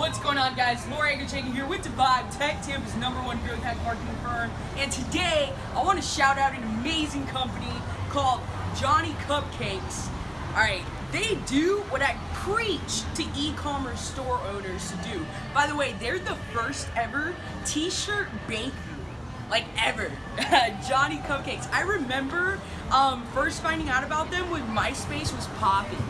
What's going on, guys? Laura Agerchakin here with Divide, Tech Tampa's number one growth hack marketing firm. And today, I want to shout out an amazing company called Johnny Cupcakes. All right, they do what I preach to e-commerce store owners to do. By the way, they're the first ever t-shirt bakery like ever. Johnny Cupcakes. I remember um, first finding out about them when MySpace was popping.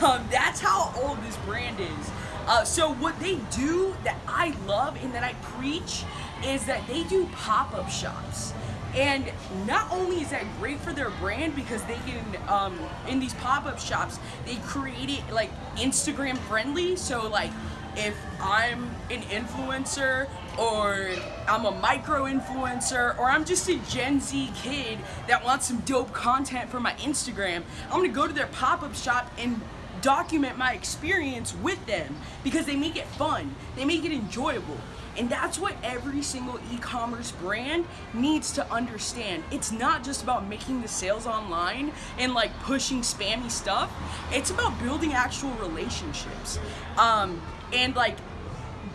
Um, that's how old this brand is. Uh, so what they do that I love and that I preach is that they do pop-up shops. And not only is that great for their brand because they can, um, in these pop-up shops, they create it like Instagram friendly. So like if I'm an influencer or I'm a micro influencer or I'm just a Gen Z kid that wants some dope content for my Instagram, I'm gonna go to their pop-up shop and document my experience with them because they make it fun, they make it enjoyable. And that's what every single e-commerce brand needs to understand. It's not just about making the sales online and like pushing spammy stuff. It's about building actual relationships. Um, and like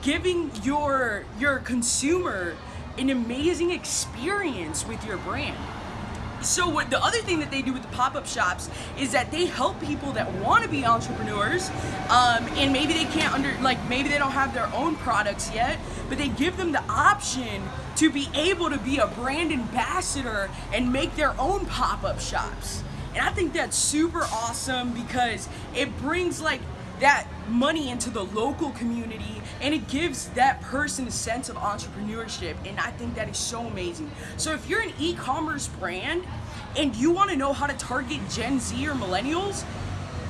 giving your your consumer an amazing experience with your brand. So what the other thing that they do with the pop-up shops is that they help people that want to be entrepreneurs um, and maybe they can't under like maybe they don't have their own products yet but they give them the option to be able to be a brand ambassador and make their own pop-up shops. And I think that's super awesome because it brings like that money into the local community and it gives that person a sense of entrepreneurship and I think that is so amazing. So if you're an e-commerce brand and you want to know how to target Gen Z or millennials,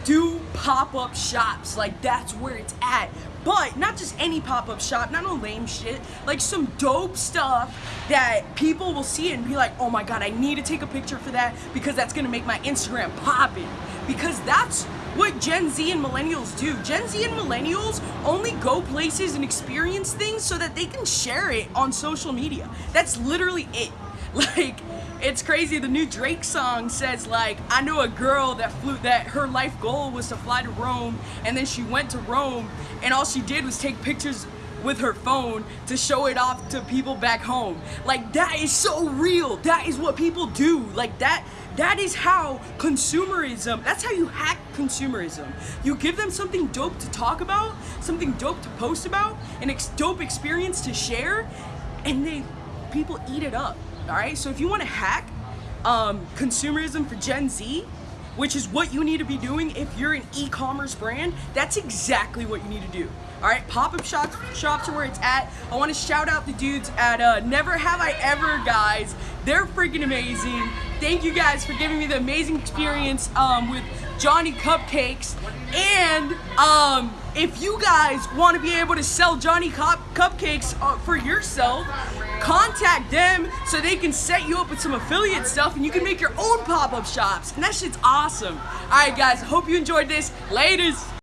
do pop-up shops like that's where it's at but not just any pop-up shop not no lame shit like some dope stuff that people will see and be like oh my god I need to take a picture for that because that's gonna make my Instagram popping because that's what Gen Z and millennials do. Gen Z and millennials only go places and experience things so that they can share it on social media. That's literally it. Like, it's crazy. The new Drake song says like, I know a girl that flew, that her life goal was to fly to Rome, and then she went to Rome, and all she did was take pictures with her phone to show it off to people back home. Like that is so real. That is what people do. Like that that is how consumerism, that's how you hack consumerism. You give them something dope to talk about, something dope to post about, an ex dope experience to share, and they people eat it up. All right? So if you want to hack um, consumerism for Gen Z, which is what you need to be doing if you're an e-commerce brand, that's exactly what you need to do. All right, pop-up shops, shops are where it's at. I want to shout out the dudes at uh, Never Have I Ever, guys. They're freaking amazing. Thank you guys for giving me the amazing experience um, with Johnny Cupcakes. And um, if you guys want to be able to sell Johnny Cup Cupcakes uh, for yourself, contact them so they can set you up with some affiliate stuff and you can make your own pop-up shops. And that shit's awesome. All right, guys, hope you enjoyed this. Laters.